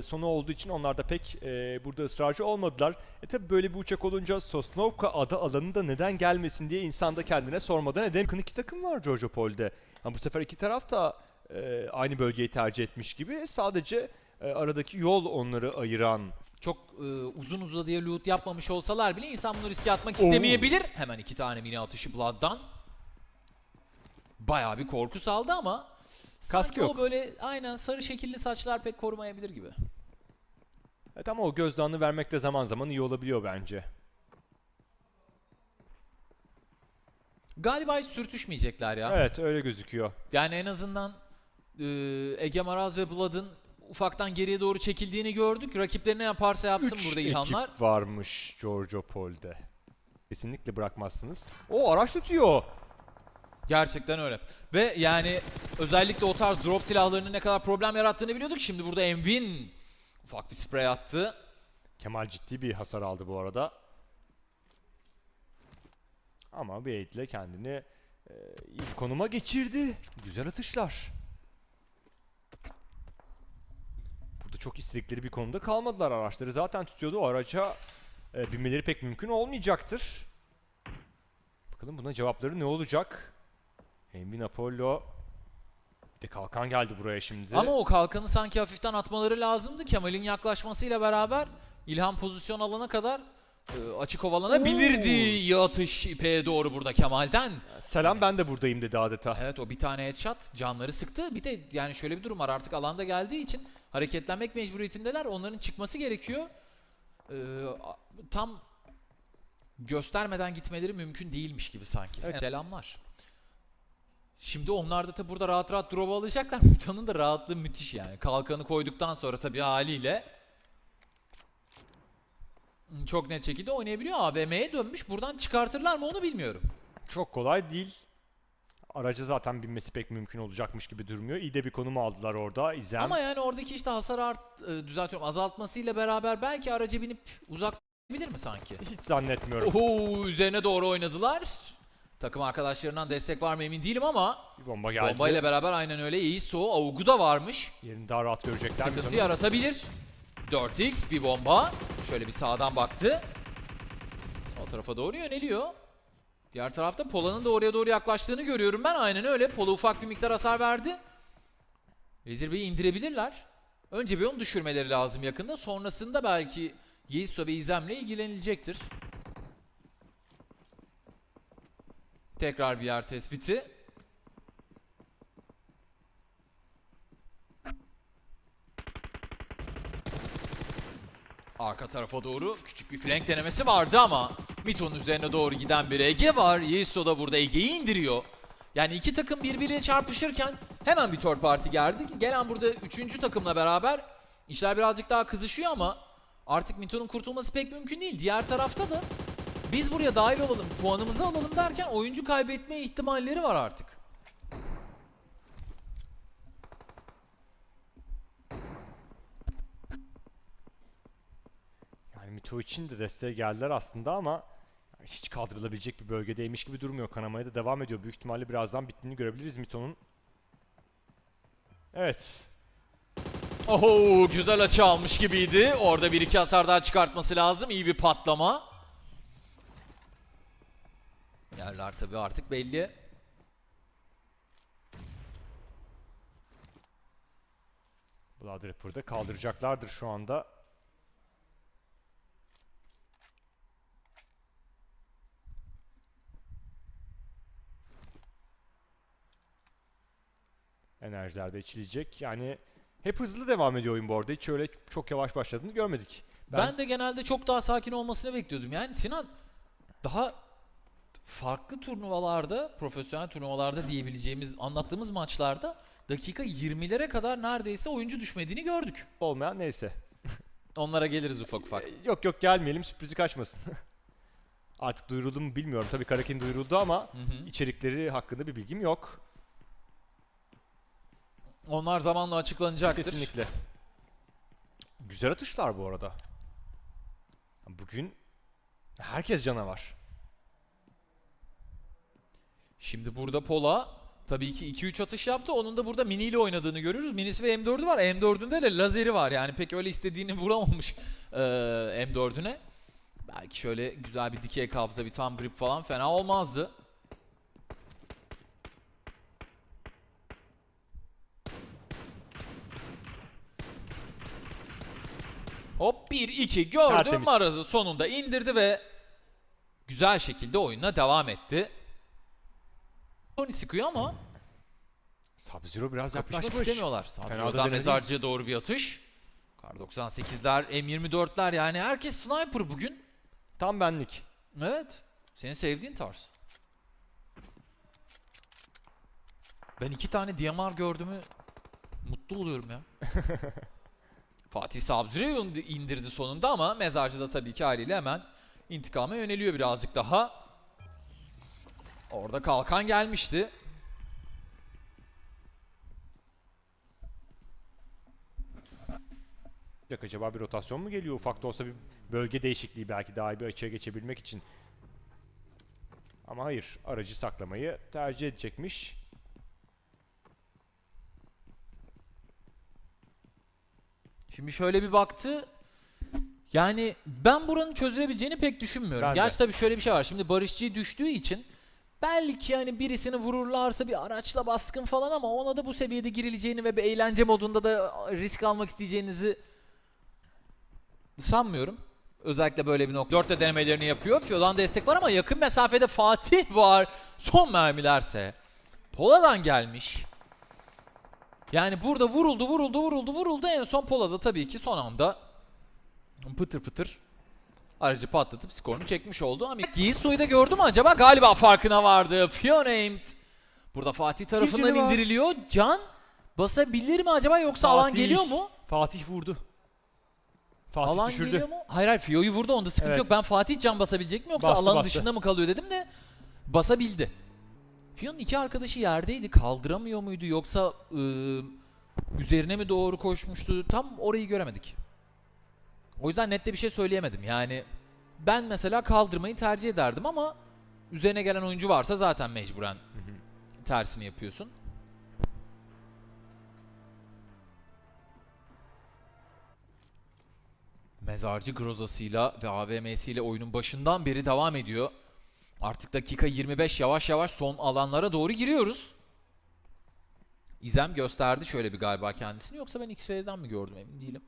e, sonu olduğu için onlar da pek e, burada ısrarcı olmadılar. E tabi böyle bir uçak olunca Sosnovka adı alanında neden gelmesin diye insan da kendine sormadan edemiyor. Yakın iki takım var Giorgio Pol'de. Ama bu sefer iki taraf da e, aynı bölgeyi tercih etmiş gibi. Sadece e, aradaki yol onları ayıran. Çok e, uzun uzadıya loot yapmamış olsalar bile insan bunu riske atmak istemeyebilir. Hemen iki tane mini atışı Blood'dan. Bayağı bir korku saldı ama sanki yok. o böyle aynen sarı şekilli saçlar pek korumayabilir gibi. Evet ama o gözdağını vermek de zaman zaman iyi olabiliyor bence. Galiba hiç sürtüşmeyecekler ya. Evet öyle gözüküyor. Yani en azından e, Ege Maraz ve Blood'ın ufaktan geriye doğru çekildiğini gördük. Rakipleri ne yaparsa yapsın Üç burada İlhanlar. ekip varmış Giorgio Pol'de. Kesinlikle bırakmazsınız. O araç tutuyor. Gerçekten öyle. Ve yani özellikle o tarz drop silahlarının ne kadar problem yarattığını biliyorduk. Şimdi burada Envin ufak bir sprey attı. Kemal ciddi bir hasar aldı bu arada. Ama Blade ile kendini e, bir konuma geçirdi. Güzel atışlar. Burada çok istedikleri bir konumda kalmadılar. Araçları zaten tutuyordu. O araca e, binmeleri pek mümkün olmayacaktır. Bakalım buna cevapları ne olacak? Envin Apollo. De kalkan geldi buraya şimdi. Ama o kalkanı sanki hafiften atmaları lazımdı. Kemal'in yaklaşmasıyla beraber İlhan pozisyon alana kadar e, açık ovalanabilirdi. İyi atış ipeğe doğru burada Kemal'den. Selam ben de buradayım dedi adeta. Evet o bir tane headshot canları sıktı. Bir de yani şöyle bir durum var artık alanda geldiği için hareketlenmek mecburiyetindeler. Onların çıkması gerekiyor. A- tam göstermeden gitmeleri mümkün değilmiş gibi sanki. Evet. Selamlar. Şimdi onlar da tabi burada rahat rahat drop alacaklar. Mython'un da rahatlığı müthiş yani. Kalkanı koyduktan sonra tabii haliyle çok net şekilde oynayabiliyor. AVM'ye dönmüş. Buradan çıkartırlar mı onu bilmiyorum. Çok kolay değil. Araca zaten binmesi pek mümkün olacakmış gibi durmuyor. İyi de bir konum aldılar orada. İzem. Ama yani oradaki işte hasar art e, düzeltiyorum azaltmasıyla beraber belki araca binip uzaklaşabilir mi sanki? Hiç zannetmiyorum. Oho üzerine doğru oynadılar. Takım arkadaşlarından destek var mı emin değilim ama Bir bomba geldi. bombayla beraber aynen öyle iyi so Augu da varmış. Yerini daha rahat görecekler. Sıkıntı yaratabilir. 4x bir bomba. Şöyle bir sağdan baktı. Sol tarafa doğru yöneliyor. Diğer tarafta Pola'nın da oraya doğru yaklaştığını görüyorum ben. Aynen öyle. Pola ufak bir miktar hasar verdi. Vezir Bey'i indirebilirler. Önce bir onu düşürmeleri lazım yakında. Sonrasında belki Yeiso ve İzem'le ilgilenilecektir. Tekrar bir yer tespiti. Arka tarafa doğru küçük bir flank denemesi vardı ama Mito'nun üzerine doğru giden bir Ege var. Yiso da burada Ege'yi indiriyor. Yani iki takım birbiriyle çarpışırken hemen bir third party geldi. Gelen burada üçüncü takımla beraber işler birazcık daha kızışıyor ama artık Mito'nun kurtulması pek mümkün değil. Diğer tarafta da biz buraya dahil olalım, puanımızı alalım derken oyuncu kaybetme ihtimalleri var artık. Yani Mito için de desteğe geldiler aslında ama hiç kaldırılabilecek bir bölgedeymiş gibi durmuyor. Kanamaya da devam ediyor. Büyük ihtimalle birazdan bittiğini görebiliriz Mito'nun. Evet. Oho güzel açı almış gibiydi. Orada bir iki hasar daha çıkartması lazım. İyi bir patlama. Yerler tabii artık belli. Blood Rapper'da kaldıracaklardır şu anda. Enerjiler de içilecek. Yani hep hızlı devam ediyor oyun bu arada. Hiç öyle çok yavaş başladığını görmedik. Ben, de genelde çok daha sakin olmasını bekliyordum. Yani Sinan daha farklı turnuvalarda, profesyonel turnuvalarda diyebileceğimiz, anlattığımız maçlarda dakika 20'lere kadar neredeyse oyuncu düşmediğini gördük. olmayan neyse. Onlara geliriz ufak ufak. Ee, Yok yok gelmeyelim sürprizi kaçmasın. Artık duyuruldu mu bilmiyorum. Tabii Karakin duyuruldu ama Hı hı. içerikleri hakkında bir bilgim yok. Onlar zamanla açıklanacaktır. Kesinlikle. Güzel atışlar bu arada. Bugün herkes canavar. Şimdi burada Pola Tabii ki 2-3 atış yaptı. Onun da burada mini ile oynadığını görüyoruz. Minisi ve M4'ü var. M4'ünde de lazeri var. Yani pek öyle istediğini vuramamış eee, M4'üne. Belki şöyle güzel bir dikey kabza, bir tam grip falan fena olmazdı. Hop 1-2 gördü. Tertemiz. Maraz'ı sonunda indirdi ve güzel şekilde oyuna devam etti. Tony sıkıyor ama Sub-Zero biraz yaklaşmış. istemiyorlar. Denedi. mezarcıya doğru bir atış. Kar 98'ler, M24'ler yani herkes sniper bugün. Tam benlik. Evet. Senin sevdiğin tarz. Ben iki tane DMR gördüğümü mutlu oluyorum ya. Fatih Sabzur'u indirdi sonunda ama mezarcı da tabii ki haliyle hemen intikama yöneliyor birazcık daha. Orada kalkan gelmişti. Acaba bir rotasyon mu geliyor? Ufak da olsa bir bölge değişikliği belki daha bir açıya geçebilmek için. Ama hayır. Aracı saklamayı tercih edecekmiş. Şimdi şöyle bir baktı. Yani ben buranın çözülebileceğini pek düşünmüyorum. Ben de. Gerçi tabii şöyle bir şey var. Şimdi Barışçı düştüğü için belki hani birisini vururlarsa bir araçla baskın falan ama ona da bu seviyede girileceğini ve bir eğlence modunda da risk almak isteyeceğinizi sanmıyorum. Özellikle böyle bir nokta. Dörtte denemelerini yapıyor. Fio'dan destek var ama yakın mesafede Fatih var. Son mermilerse Pola'dan gelmiş. Yani burada vuruldu, vuruldu, vuruldu, vuruldu. En son Pola'da tabii ki son anda pıtır pıtır aracı patlatıp skorunu çekmiş oldu. Ama Giso'yu da gördü mü acaba? Galiba farkına vardı. Fiona aimed. Burada Fatih tarafından var. indiriliyor. Can basabilir mi acaba yoksa alan Fatih. geliyor mu? Fatih vurdu. Fatih alan düşürdü. geliyor mu? Hayır hayır Fio'yu vurdu onda sıkıntı Evet. yok. Ben Fatih can basabilecek mi yoksa Bastı, alanın bastı. dışında mı kalıyor dedim de basabildi. Fio'nun iki arkadaşı yerdeydi. Kaldıramıyor muydu yoksa ıı, üzerine mi doğru koşmuştu? Tam orayı göremedik. O yüzden net de bir şey söyleyemedim. Yani ben mesela kaldırmayı tercih ederdim ama üzerine gelen oyuncu varsa zaten mecburen tersini yapıyorsun. Mezarcı Groza'sıyla ve AVM'siyle oyunun başından beri devam ediyor. Artık dakika 25 yavaş yavaş son alanlara doğru giriyoruz. İzem gösterdi şöyle bir galiba kendisini yoksa ben X-Ray'den mi gördüm emin değilim.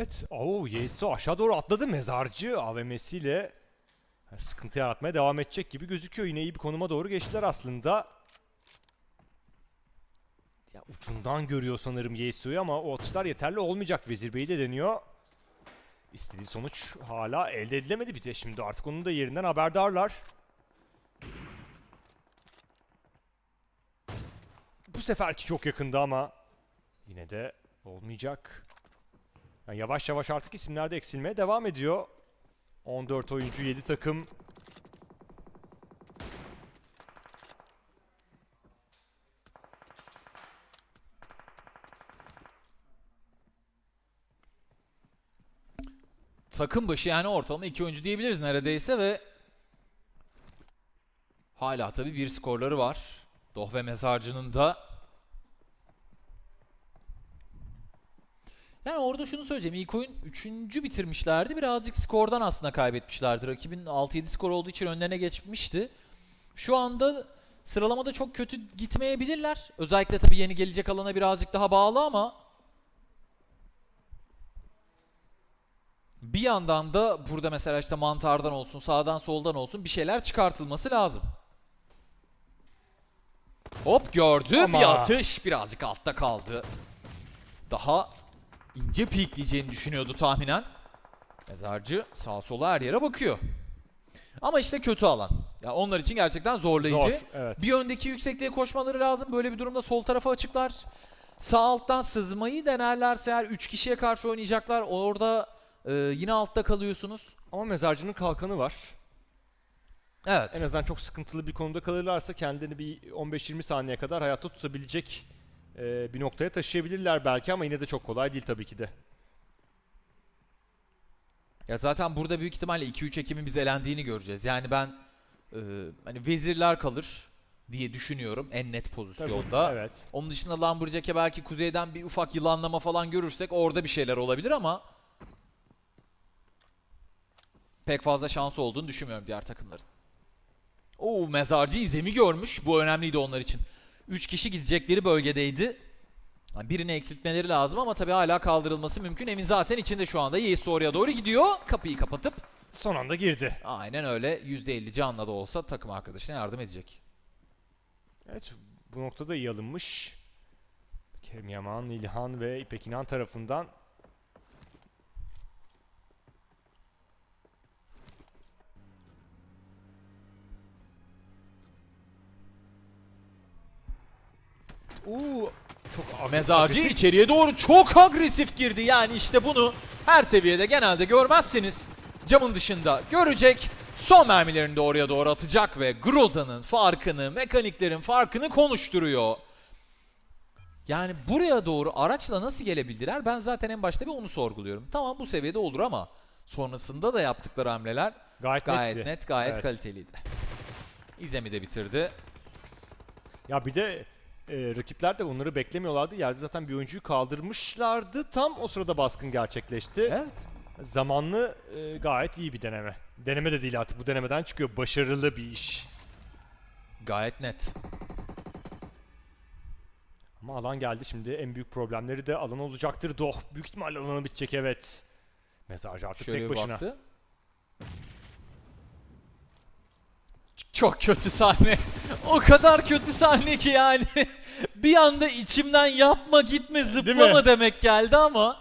Evet. Oo, Yeso aşağı doğru atladı. Mezarcı AVM'siyle sıkıntı yaratmaya devam edecek gibi gözüküyor. Yine iyi bir konuma doğru geçtiler aslında. Ya ucundan görüyor sanırım Yeso'yu ama o atışlar yeterli olmayacak. Vezir Bey de deniyor. İstediği sonuç hala elde edilemedi bir de şimdi artık onun da yerinden haberdarlar. Bu seferki çok yakında ama yine de olmayacak. Yani yavaş yavaş artık isimler de eksilmeye devam ediyor. 14 oyuncu, 7 takım. Takım başı yani ortalama iki oyuncu diyebiliriz neredeyse ve hala tabii bir skorları var. Doh ve Mezarcı'nın da Yani orada şunu söyleyeceğim. İlk oyun 3. bitirmişlerdi. Birazcık skordan aslında kaybetmişlerdi. Rakibin 6-7 skor olduğu için önlerine geçmişti. Şu anda sıralamada çok kötü gitmeyebilirler. Özellikle tabii yeni gelecek alana birazcık daha bağlı ama bir yandan da burada mesela işte mantardan olsun, sağdan soldan olsun bir şeyler çıkartılması lazım. Hop gördü. Ama- Bir atış birazcık altta kaldı. Daha ince peekleyeceğini düşünüyordu tahminen. Mezarcı sağa sola her yere bakıyor. Ama işte kötü alan. Ya onlar için gerçekten zorlayıcı. Zor, evet. Bir öndeki yüksekliğe koşmaları lazım. Böyle bir durumda sol tarafa açıklar. Sağ alttan sızmayı denerlerse eğer 3 kişiye karşı oynayacaklar. Orada e, yine altta kalıyorsunuz. Ama mezarcının kalkanı var. Evet. En azından çok sıkıntılı bir konuda kalırlarsa kendilerini bir 15-20 saniye kadar hayatta tutabilecek e, bir noktaya taşıyabilirler belki ama yine de çok kolay değil tabii ki de. Ya zaten burada büyük ihtimalle 2-3 Ekim'in biz elendiğini göreceğiz. Yani ben e, hani vezirler kalır diye düşünüyorum en net Tabii, pozisyonda. Evet. Onun dışında Lumberjack'e belki kuzeyden bir ufak yılanlama falan görürsek orada bir şeyler olabilir ama pek fazla şansı olduğunu düşünmüyorum diğer takımların. Oo mezarcı izemi görmüş. Bu önemliydi onlar için. 3 kişi gidecekleri bölgedeydi. Birini eksiltmeleri lazım ama tabii hala kaldırılması mümkün. Evin zaten içinde şu anda. Yeis oraya doğru gidiyor. Kapıyı kapatıp Son anda girdi. aynen öyle %50 canla da olsa takım arkadaşına yardım edecek. Evet bu noktada iyi alınmış. Kerim Yaman, İlhan ve İpek İnan tarafından Uuu çok agresif. içeriye doğru çok agresif girdi. Yani işte bunu her seviyede genelde görmezsiniz. Camın dışında görecek. Son mermilerini de oraya doğru atacak ve Groza'nın farkını, mekaniklerin farkını konuşturuyor. Yani buraya doğru araçla nasıl gelebildiler? Ben zaten en başta bir onu sorguluyorum. Tamam bu seviyede olur ama sonrasında da yaptıkları hamleler gayet, gayet netti. net, gayet Evet. kaliteliydi. İzemi de bitirdi. Ya bir de e, rakipler de onları beklemiyorlardı. Yerde zaten bir oyuncuyu kaldırmışlardı. Tam o sırada baskın gerçekleşti. Evet. Zamanlı e, gayet iyi bir deneme. Deneme de değil artık bu denemeden çıkıyor. Başarılı bir iş. Gayet net. Ama alan geldi şimdi. En büyük problemleri de alan olacaktır. Doh büyük ihtimalle alanı bitecek evet. Mezarcı artık Şöyle tek başına. baktı. Çok kötü sahne. O kadar kötü sahne ki yani. bir anda içimden yapma gitme zıplama demek geldi ama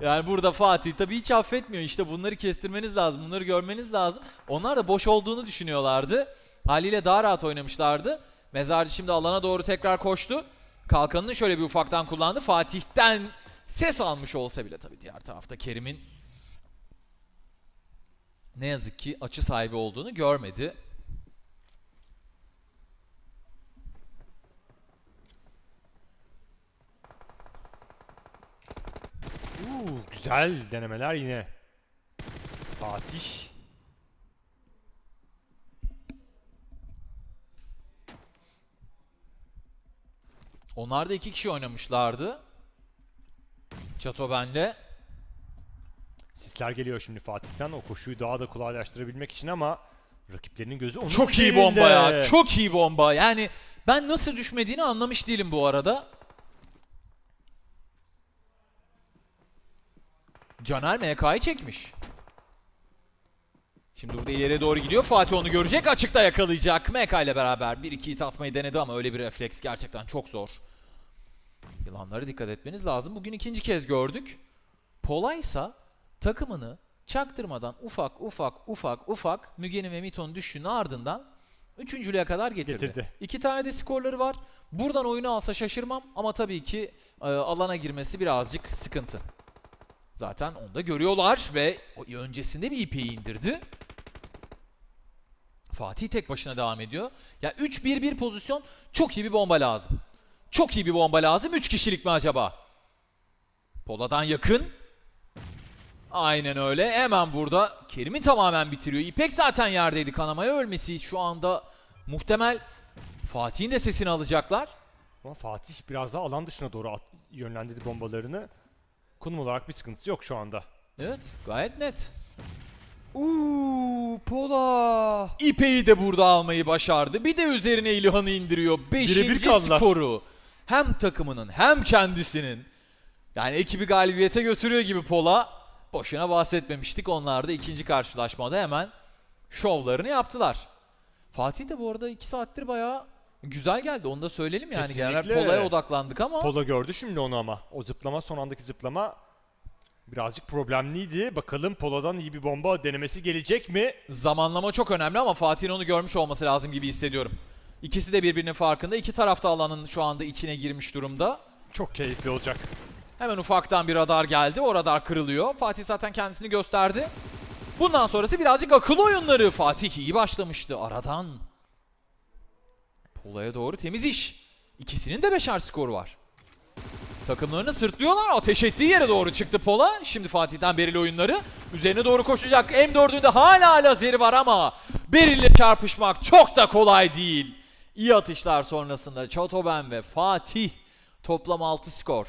yani burada Fatih tabii hiç affetmiyor. İşte bunları kestirmeniz lazım. Bunları görmeniz lazım. Onlar da boş olduğunu düşünüyorlardı. Haliyle daha rahat oynamışlardı. Mezarcı şimdi alana doğru tekrar koştu. Kalkanını şöyle bir ufaktan kullandı. Fatih'ten ses almış olsa bile tabii diğer tarafta Kerim'in ne yazık ki açı sahibi olduğunu görmedi. Uuu güzel denemeler yine. Fatih. Onlar da iki kişi oynamışlardı. Çato benle. Sisler geliyor şimdi Fatih'ten. O koşuyu daha da kolaylaştırabilmek için ama rakiplerinin gözü onun Çok iyi bomba ya. Çok iyi bomba. Yani ben nasıl düşmediğini anlamış değilim bu arada. Caner MK'yı çekmiş. Şimdi burada ileriye doğru gidiyor. Fatih onu görecek. Açıkta yakalayacak. MK ile beraber 1-2 hit atmayı denedi ama öyle bir refleks gerçekten çok zor. Yılanlara dikkat etmeniz lazım. Bugün ikinci kez gördük. Polaysa takımını çaktırmadan ufak ufak ufak ufak Müge'nin ve Mito'nun düşüşünün ardından üçüncülüğe kadar getirdi. Getirdi. İki tane de skorları var. Buradan oyunu alsa şaşırmam ama tabii ki e, alana girmesi birazcık sıkıntı. Zaten onu da görüyorlar ve öncesinde bir ipeyi indirdi. Fatih tek başına devam ediyor. Ya 3-1-1 pozisyon çok iyi bir bomba lazım. Çok iyi bir bomba lazım. 3 kişilik mi acaba? Pola'dan yakın. Aynen öyle. Hemen burada Kerim'i tamamen bitiriyor. İpek zaten yerdeydi. Kanamaya ölmesi şu anda muhtemel. Fatih'in de sesini alacaklar. Fatih biraz daha alan dışına doğru yönlendirdi bombalarını. Konum olarak bir sıkıntısı yok şu anda. Evet gayet net. Uuu Pola. İpeyi de burada almayı başardı. Bir de üzerine İlhan'ı indiriyor. Beşinci kaldılar. skoru. Hem takımının hem kendisinin. Yani ekibi galibiyete götürüyor gibi Pola. Boşuna bahsetmemiştik. Onlar da ikinci karşılaşmada hemen şovlarını yaptılar. Fatih de bu arada 2 saattir bayağı güzel geldi. Onu da söyleyelim yani. Genel Kesinlikle. Pola'ya odaklandık ama. Pola gördü şimdi onu ama. O zıplama son andaki zıplama birazcık problemliydi. Bakalım Pola'dan iyi bir bomba denemesi gelecek mi? Zamanlama çok önemli ama Fatih'in onu görmüş olması lazım gibi hissediyorum. İkisi de birbirinin farkında. İki tarafta alanın şu anda içine girmiş durumda. Çok keyifli olacak. Hemen ufaktan bir radar geldi. O radar kırılıyor. Fatih zaten kendisini gösterdi. Bundan sonrası birazcık akıl oyunları. Fatih iyi başlamıştı aradan. Pola'ya doğru temiz iş. İkisinin de beşer skoru var. Takımlarını sırtlıyorlar. Ateş ettiği yere doğru çıktı Pola. Şimdi Fatih'ten Beril oyunları. Üzerine doğru koşacak. M4'ünde hala lazeri var ama Beril'le çarpışmak çok da kolay değil. İyi atışlar sonrasında Çotoben ve Fatih toplam 6 skor.